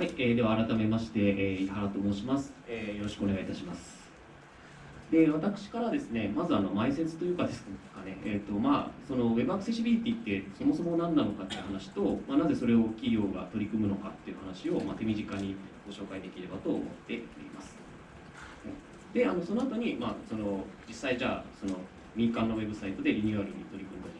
はい、えー、では改めまして、えー、井原と申します、えー、よろしくお願いいたします。で私からですね、まずあの前説というかですかね、えーとまあ、その Web アクセシビリティってそもそも何なのかっていう話と、まあ、なぜそれを企業が取り組むのかっていう話を、まあ、手短にご紹介できればと思っております。であのその後に、まあ、その実際じゃあその民間のウェブサイトでリニューアルに取り組んだ事例と、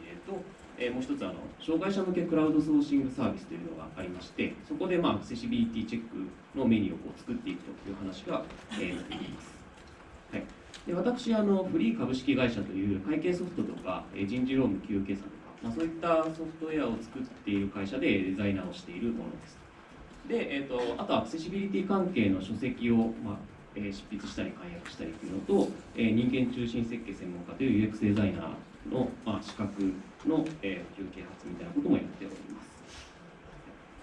えー、もう一つあの障害者向けクラウドソーシングサービスというのがありましてそこで、まあ、アクセシビリティチェックのメニューをこう作っていくという話が、えー、なっています。はい、で私あのフリー株式会社という会計ソフトとかえ人事労務給与計算とか、まあ、そういったソフトウェアを作っている会社でデザイナーをしているものです。で、えーと、あとアクセシビリティ関係の書籍を、まあえー、執筆したり解約したりというのと、えー、人間中心設計専門家という UX デザイナーの、まあ、資格の、えー、休憩発みたいなこともやっております。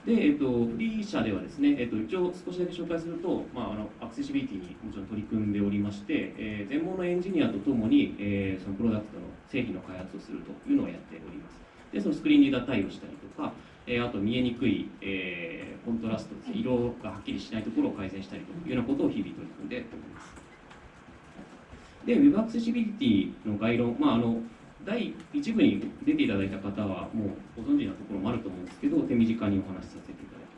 で、えーと、フリー社ではですね、えーと、一応少しだけ紹介すると、まあ、あのアクセシビリティにもちろん取り組んでおりまして、えー、全盲のエンジニアとともに、えー、そのプロダクトの製品の開発をするというのをやっております。で、そのスクリーンリーダー対応したりとか、えー、あと見えにくい、えー、コントラスト、色がはっきりしないところを改善したりというようなことを日々取り組んでおります。で、Web アクセシビリティの概論、まあ、あの第1部に出ていただいた方はもうご存知なところもあると思うんですけど手短にお話しさせていただき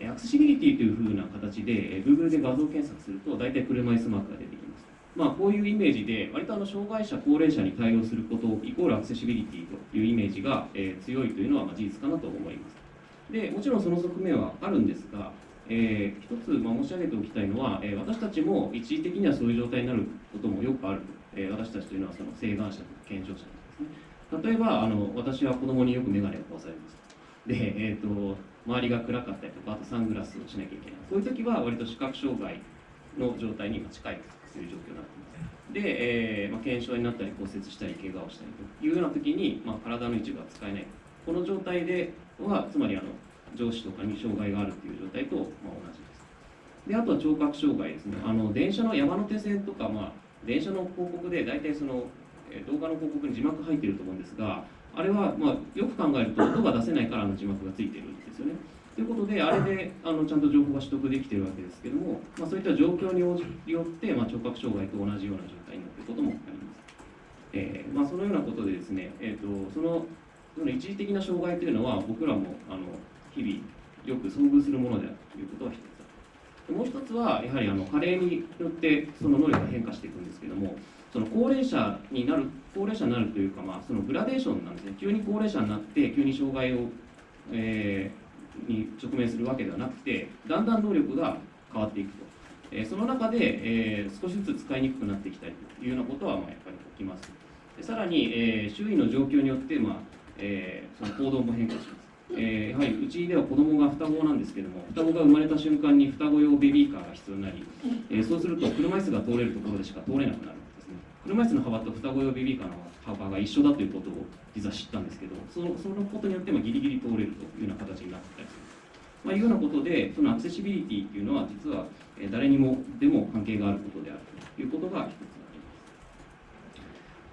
ます。アクセシビリティというふうな形で Google で画像検索すると大体車椅子マークが出てきます。まあ、こういうイメージで割とあの障害者高齢者に対応することイコールアクセシビリティというイメージが、え、強いというのはま事実かなと思います。でもちろんその側面はあるんですが、えー、一つま申し上げておきたいのは、え、私たちも一時的にはそういう状態になることもよくあるえ私たちというのはその請願者と健常者ですね。例えばあの私は子供によく眼鏡を壊されます。で、えーと、周りが暗かったりとかあとサングラスをしなきゃいけない。そういう時は割と視覚障害の状態に近いという状況になってます。で、えーまあ、腱鞘になったり骨折したり怪我をしたりというような時に、まあ、体の一部が使えない。この状態ではつまりあの上司とかに障害があるという状態と、まあ、同じです。であとは聴覚障害ですね。あの電車の山手線とか、まあ、電車の広告で大体その動画の広告に字幕入ってると思うんですがあれはまあよく考えると音が出せないからの字幕がついてるんですよね。ということであれであのちゃんと情報が取得できてるわけですけども、まあ、そういった状況によって、まあ、聴覚障害と同じような状態になっていることもあります。えーまあ、そのようなことでですね、えーと、そのその一時的な障害というのは僕らもあの日々よく遭遇するものであるということはもう一つはやはりあの加齢によってその能力が変化していくんですけどもその高齢者になる高齢者になるというか、まあ、そのグラデーションなんですね。急に高齢者になって急に障害を、えー、に直面するわけではなくてだんだん能力が変わっていくと、えー、その中で、えー、少しずつ使いにくくなってきたりというようなことは、まあ、やっぱり起きます。でさらに、えー、周囲の状況によって、まあえー、その行動も変化します。えー、やはりうちでは子供が双子なんですけども双子が生まれた瞬間に双子用ベビーカーが必要になり、えー、そうすると車椅子が通れるところでしか通れなくなるんですね。車椅子の幅と双子用ベビーカーの幅が一緒だということを実は知ったんですけどそのそのことによってもギリギリ通れるというような形になったりする。まあ、いうようなことでそのアクセシビリティというのは実は誰にもでも関係があることであるということが一つ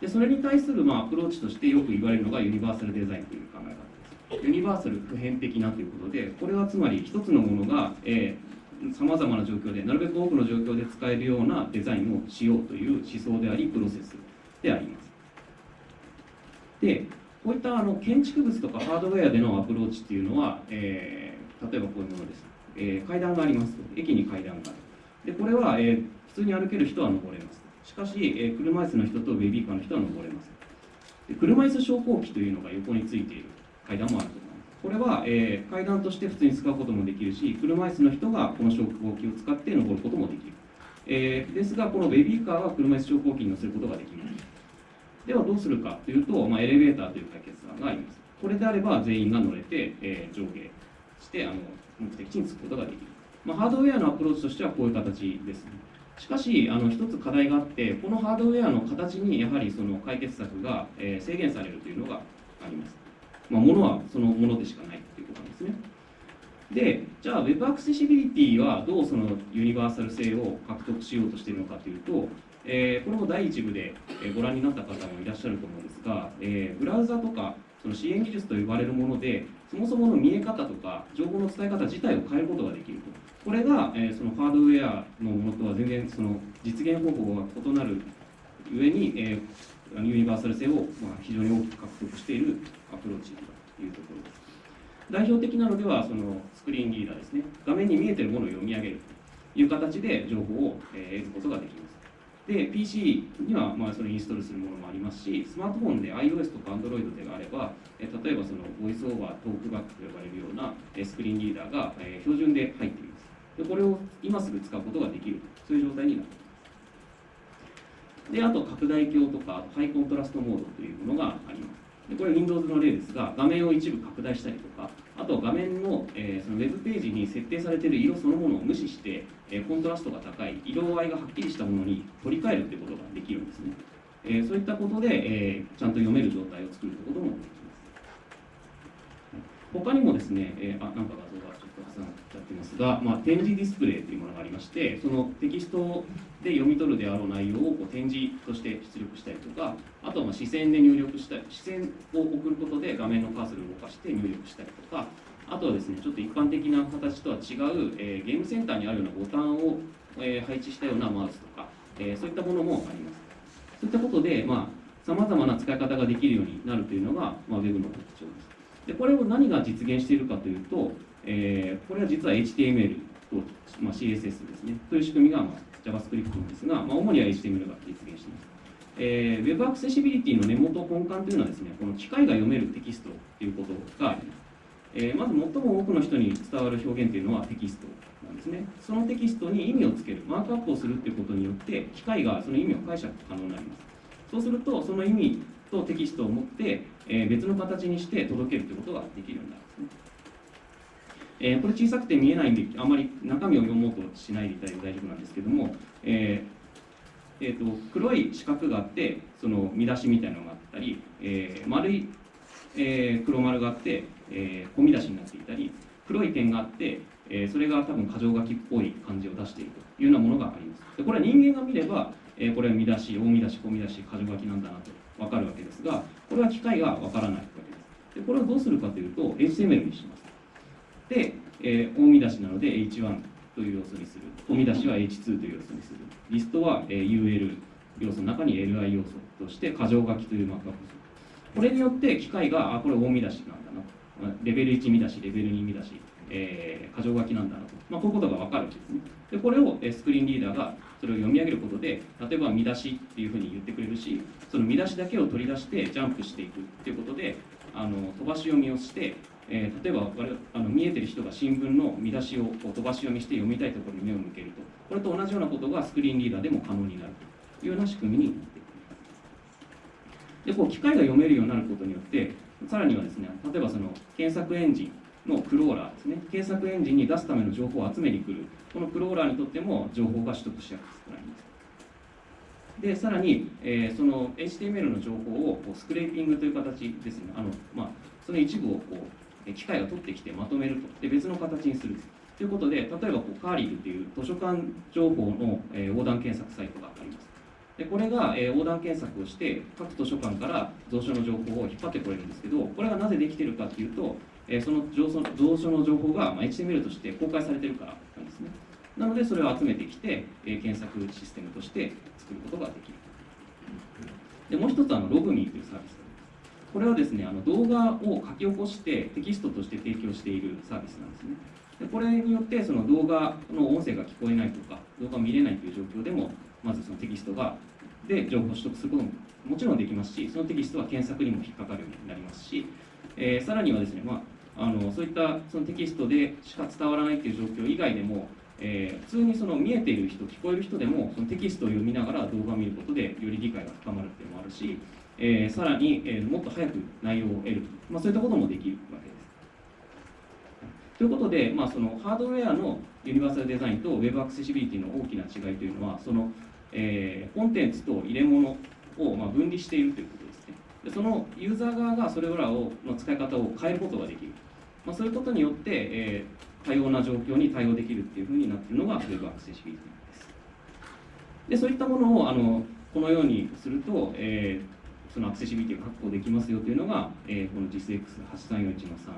でそれに対するまあアプローチとしてよく言われるのがユニバーサルデザインという考ユニバーサル普遍的なということでこれはつまり一つのものがさまざまな状況でなるべく多くの状況で使えるようなデザインをしようという思想でありプロセスであります。でこういったあの建築物とかハードウェアでのアプローチっていうのは、えー、例えばこういうものです、えー、階段があります駅に階段がある。でこれは、えー、普通に歩ける人は登れます。しかし、えー、車椅子の人とベビーカーの人は登れません。で車椅子昇降機というのが横についている。階段もあると思います。これは、えー、階段として普通に使うこともできるし、車椅子の人がこの昇降機を使って登ることもできる。えー、ですが、このベビーカーは車椅子昇降機に乗せることができない。ではどうするかというと、まあ、エレベーターという解決案があります。これであれば全員が乗れて、えー、上下してあの目的地に着くことができる。まあ、ハードウェアのアプローチとしてはこういう形ですね。しかし、あの一つ課題があって、このハードウェアの形にやはりその解決策が、えー、制限されるというのがあります。まあ、ものはそのものでしかないっていうことなんですね。で、じゃあ Web アクセシビリティはどうそのユニバーサル性を獲得しようとしているのかというと、えー、これも第1部でご覧になった方もいらっしゃると思うんですが、えー、ブラウザとかその支援技術と呼ばれるものでそもそもの見え方とか情報の伝え方自体を変えることができるとこれが、えー、そのハードウェアのものとは全然その実現方法が異なる上に、えー、ユニバーサル性を、ま、非常に大きく獲得しているアプローチだというところです。代表的なのではそのスクリーンリーダーですね。画面に見えてるものを読み上げるという形で情報を、得ることができます。で PC にはまあそれインストールするものもありますしスマートフォンで iOS とか Android であれば例えばそのボイスオーバートークバックと呼ばれるようなスクリーンリーダーが標準で入っています。でこれを今すぐ使うことができるそういう状態になっていますであと拡大鏡とかハイコントラストモードというものがあります。でこれ Windows の例ですが画面を一部拡大したりとかあと画面の,、えー、そのウェブページに設定されている色そのものを無視して、えー、コントラストが高い色合いがはっきりしたものに取り替えるということができるんですね、えー、そういったことで、えちゃんと読める状態を作るということもできます。他にもですね、えあなんか画像がちょっと重なっちゃってますが、まあ、展示ディスプレイというものがありましてそのテキストで読み取るであろう内容をこう展示として出力したりとかあとはま視線で入力したり視線を送ることで画面のカーソルを動かして入力したりとかあとはですねちょっと一般的な形とは違う、えー、ゲームセンターにあるようなボタンを、えー、配置したようなマウスとか、え、そういったものもあります。そういったことでまあさまざまな使い方ができるようになるというのが、まあ、Web の特徴です。でこれを何が実現しているかというと、えー、これは実は HTML と、まあ、CSS ですねという仕組みが、まあ、JavaScript なんですが、まあ、主には HTML が実現しています。えー、Web アクセシビリティの根元根幹というのはですねこの機械が読めるテキストということがあります。えー、まず最も多くの人に伝わる表現というのはテキストなんですね。そのテキストに意味をつける、マークアップをするということによって、機械がその意味を解釈可能になります。そうすると、その意味とテキストを持って、え別の形にして届けるということができるようになるんですね。えー、これ小さくて見えないんで、あまり中身を読もうとしないでいただいて大丈夫なんですけども、えーえーと、黒い四角があって、その見出しみたいなのがあったり、えー、丸い、えー、黒丸があって、えー、小見出しになっていたり、黒い点があって、えー、それが多分箇条書きっぽい感じを出しているというようなものがあります。でこれは人間が見れば、えー、これは見出し、大見出し、小見出し、箇条書きなんだなと分かるわけです機械が分からないわけです。でこれをどうするかというと、HTML にします。で、えー、大見出しなので H1 という要素にする。小見出しは H2 という要素にする。リストは、えー、UL 要素の中に LI 要素として箇条書きというマークアップする。これによって機械が、あ、これ大見出しなんだなレベル1見出し、レベル2見出し、えー、箇条書きなんだなと、まあ、こういうことが分かるわけですね。で、これをスクリーンリーダーがそれを読み上げることで、例えば見出しっていうふうに言ってくれるし、その見出しだけを取り出してジャンプしていくっていうことで、あの飛ばし読みをして、えー、例えばあの見えてる人が新聞の見出しを飛ばし読みして読みたいところに目を向けると、これと同じようなことがスクリーンリーダーでも可能になるというような仕組みになっています。でこう機械が読めるようになることによってさらにはですね例えばその検索エンジンのクローラーですね。検索エンジンに出すための情報を集めに来る。このクローラーにとっても情報が取得しやすくなります。でさらに、えー、その HTML の情報をこうスクレーピングという形ですね。あの、まあ、その一部をこう機械が取ってきてまとめると。で別の形にする。ということで例えばこうカーリルという図書館情報の、えー、横断検索サイトがあります。でこれが、えー、横断検索をして各図書館から蔵書の情報を引っ張ってこれるんですけどこれがなぜできてるかっていうと、えー、その蔵書の情報が、まあ、HTML として公開されてるからなんですね。なのでそれを集めてきて、えー、検索システムとして作ることができるでもう一つあのログミーというサービスこれはですねあの動画を書き起こしてテキストとして提供しているサービスなんですね。でこれによってその動画の音声が聞こえないとか動画を見れないという状況でもまずそのテキストがで情報を取得することももちろんできますしそのテキストは検索にも引っかかるようになりますし、えー、さらにはですね、まあ、あのそういったそのテキストでしか伝わらないという状況以外でも、えー、普通にその見えている人聞こえる人でもそのテキストを読みながら動画を見ることでより理解が深まるっていうのもあるし、えー、さらに、えもっと早く内容を得る、まあ、そういったこともできるわけです。ということで、まあ、そのハードウェアのユニバーサルデザインと Web アクセシビリティの大きな違いというのはそのえー、コンテンツと入れ物を、まあ、分離しているということでそのユーザー側がそれらをの使い方を変えることができる、まあ、そういうことによって、えー、多様な状況に対応できるっていうふうになっているのが Web アクセシビリティですでそういったものをあのこのようにすると、えーそのアクセシビリティが確保できますよというのが、えー、この JISX8341 の3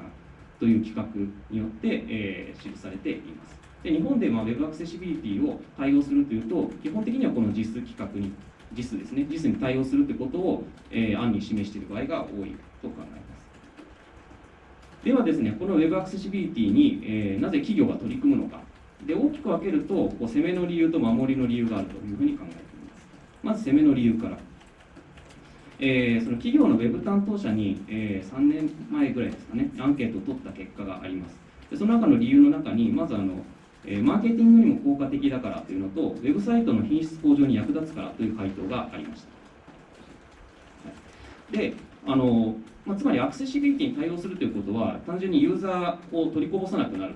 という企画によって、えー、記されています。で日本でまあ Web アクセシビリティを対応するというと、基本的にはこの JIS 企画に、JIS ですね、JIS に対応するということを、えー、案に示している場合が多いと考えます。ではですね、この Web アクセシビリティに、えー、なぜ企業が取り組むのか。で大きく分けるとこう攻めの理由と守りの理由があるというふうに考えています。まず攻めの理由から。えー、その企業の Web 担当者に、えー、3年前ぐらいですかね、アンケートを取った結果があります。でその中の理由の中に、まずあの、え、マーケティングにも効果的だからというのと、ウェブサイトの品質向上に役立つからという回答がありました。であのまあ、つまりアクセシビリティに対応するということは単純にユーザーを取りこぼさなくなる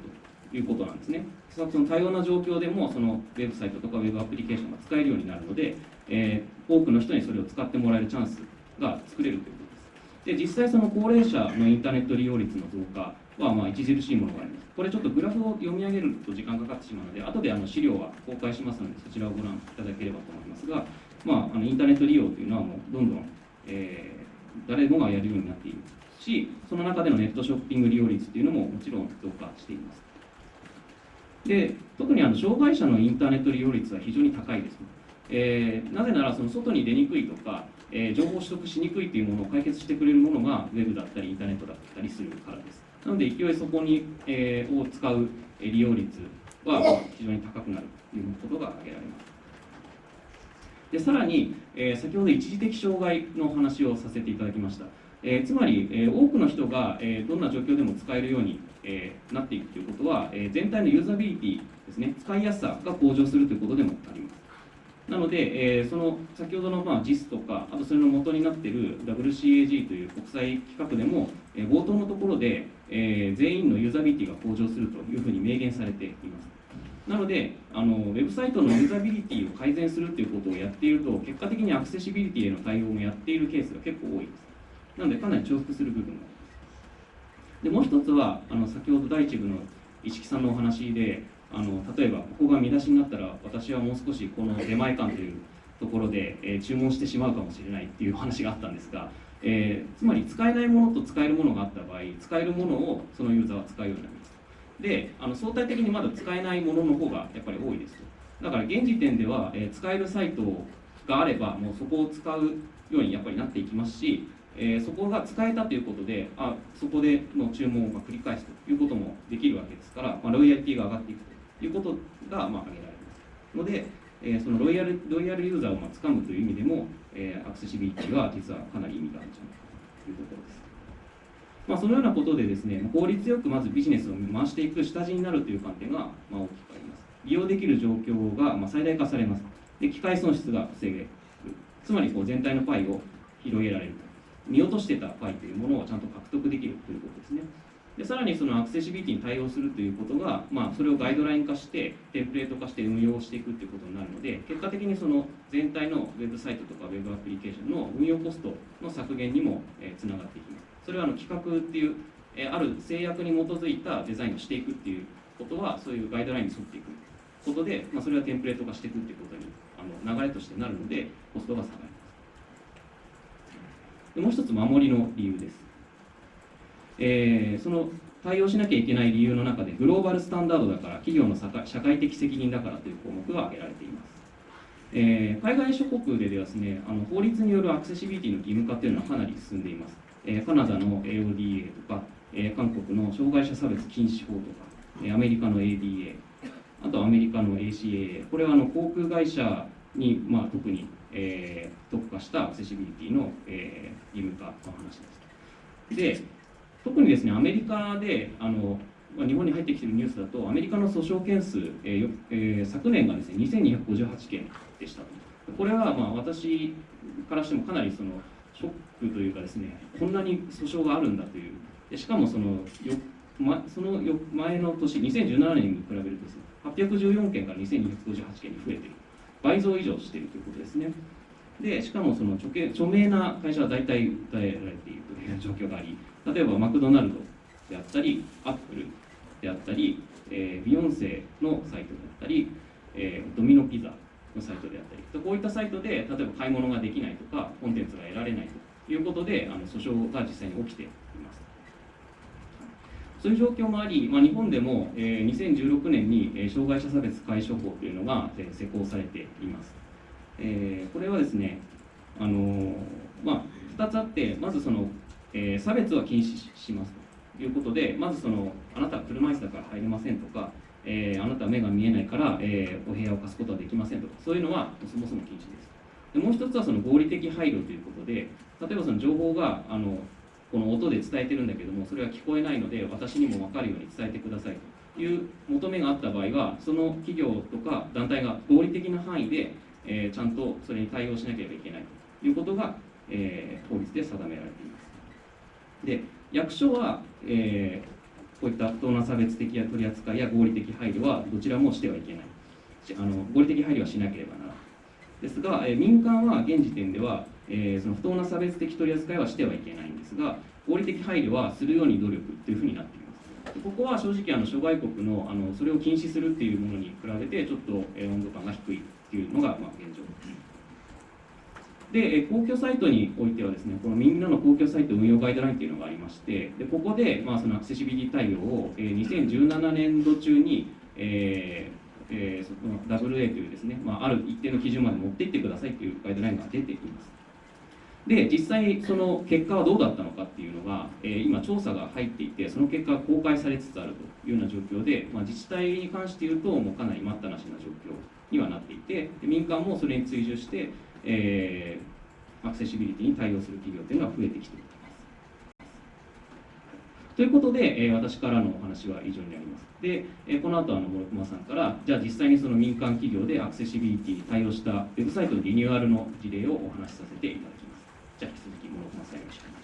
ということなんですね。その多様な状況でもそのウェブサイトとかウェブアプリケーションが使えるようになるので、えー、多くの人にそれを使ってもらえるチャンスが作れるということです。で実際その高齢者のインターネット利用率の増加はまあ著しいものがあります。これちょっとグラフを読み上げると時間かかってしまうので後であの資料は公開しますのでそちらをご覧いただければと思いますが、まあ、あのインターネット利用というのはもうどんどん、えー、誰もがやるようになっているしその中でのネットショッピング利用率というのももちろん増加しています。で特にあの障害者のインターネット利用率は非常に高いです、えー、なぜならその外に出にくいとか、えー、情報取得しにくいというものを解決してくれるものがウェブだったりインターネットだったりするからです。なので勢いそこに、えー、を使う利用率は非常に高くなるということが挙げられます。でさらに、えー、先ほど一時的障害の話をさせていただきました。えー、つまり、えー、多くの人が、えー、どんな状況でも使えるように、えなっていくということは、え全体のユーザビリティですね使いやすさが向上するということでもあります。なので、えその先ほどの、まあ、JIS とかあとそれの元になっている WCAG という国際規格でも、え冒頭のところで、え全員のユーザビリティが向上するというふうに明言されていますなのであの、ウェブサイトのユーザビリティを改善するということをやっていると、結果的にアクセシビリティへの対応もやっているケースが結構多いです。なのでかなり重複する部分がありますでもう一つはあの先ほど第一部の市木さんのお話であの例えばここが見出しになったら私はもう少しこの出前館というところで、えー、注文してしまうかもしれないっていう話があったんですが、えー、つまり使えないものと使えるものがあった場合使えるものをそのユーザーは使うようになります。であの相対的にまだ使えないものの方がやっぱり多いです。だから現時点では、えー、使えるサイトがあればもうそこを使うようにやっぱりなっていきますしえー、そこが使えたということであそこでの注文を繰り返すということもできるわけですから、まあ、ロイヤリティが上がっていくということが、まあ、挙げられます。ので、えー、そのロイヤルロイヤルユーザーをまあ掴むという意味でも、えー、アクセシビリティは実はかなり意味があるんじゃないかというところです。まあ、そのようなことでですね効率よくまずビジネスを回していく下地になるという観点がまあ大きくあります利用できる状況がまあ最大化されますで機械損失が防げるつまりこう全体のパイを広げられる見落としてたパイというものをちゃんと獲得できるということですね。でさらにそのアクセシビリティに対応するということが、まあ、それをガイドライン化してテンプレート化して運用していくということになるので結果的にその全体のウェブサイトとかウェブアプリケーションの運用コストの削減にもつながっていきます。それはあの企画っていうある制約に基づいたデザインをしていくっていうことはそういうガイドラインに沿っていく。ことで、まあ、それはテンプレート化していくっていうことにあの流れとしてなるのでコストが下がるでもう一つ守りの理由です、えー、その対応しなきゃいけない理由の中でグローバルスタンダードだから企業の社会的責任だからという項目が挙げられています、えー、海外諸国でですねあの法律によるアクセシビリティの義務化というのはかなり進んでいます、えー、カナダの AODA とか、え韓国の障害者差別禁止法とか、えアメリカの ADA あとアメリカの ACAA これはあの航空会社に、まあ、特にえー、特化したアクセシビリティの、えー、義務化の話です。で、特にですね、アメリカで、あの日本に入ってきているニュースだと、アメリカの訴訟件数、えーえー、昨年がですね、2258件でした。これはまあ私からしてもかなりそのショックというかですね、こんなに訴訟があるんだという、でしかもそのよ、ま、そのよ前の年、2017年に比べるとですね、814件から2258件に増えている。倍増以上しているということですね。でしかもその著著名な会社は大体訴えられているという状況があり例えばマクドナルドであったりアップルであったり、えー、ビヨンセのサイトであったり、えー、ドミノピザのサイトであったりこういったサイトで例えば買い物ができないとかコンテンツが得られないということであの訴訟が実際に起きています。そういう状況もあり、まあ、日本でも、えー、2016年に、えー、障害者差別解消法というのが、えー、施行されています、えー、これはですねあの、まあ、2つあってまずその、えー、差別は禁止しますということでまずそのあなたは車椅子だから入れませんとかえー、あなたは目が見えないから、えー、お部屋を貸すことはできませんとかそういうのはそもそも禁止です。でもう一つはその合理的配慮ということで例えばその情報があのこの音で伝えてるんだけどもそれは聞こえないので私にも分かるように伝えてくださいという求めがあった場合はその企業とか団体が合理的な範囲で、えー、ちゃんとそれに対応しなければいけないということが、えー、法律で定められています。で役所は、えーこういった不当な差別的や取り扱いや合理的配慮はどちらもしてはいけない。あの合理的配慮はしなければならないですが、え民間は現時点では、えー、その不当な差別的取り扱いはしてはいけないんですが合理的配慮はするように努力というふうになっています。ここは正直あの諸外国のあのそれを禁止するっていうものに比べてちょっと、え温度感が低いっていうのが、まあ、現状です。で、公共サイトにおいてはですね、このみんなの公共サイト運用ガイドラインというのがありまして、でここで、まあ、そのアクセシビリティ対応を、えー、2017年度中に、えーえー、その WA というですね、まあ、ある一定の基準まで持っていってくださいというガイドラインが出ています。で、実際その結果はどうだったのかっていうのが、えー、今調査が入っていて、その結果が公開されつつあるというような状況で、まあ、自治体に関して言うと、もうかなり待ったなしな状況にはなっていて、民間もそれに追従して、えー、アクセシビリティに対応する企業というのが増えてきています。ということで、えー、私からのお話は以上になります。で、えー、この後あの諸熊さんから、じゃあ実際にその民間企業でアクセシビリティに対応したウェブサイトのリニューアルの事例をお話しさせていただきます。じゃあ引き続き諸熊さんよろしくお願いします。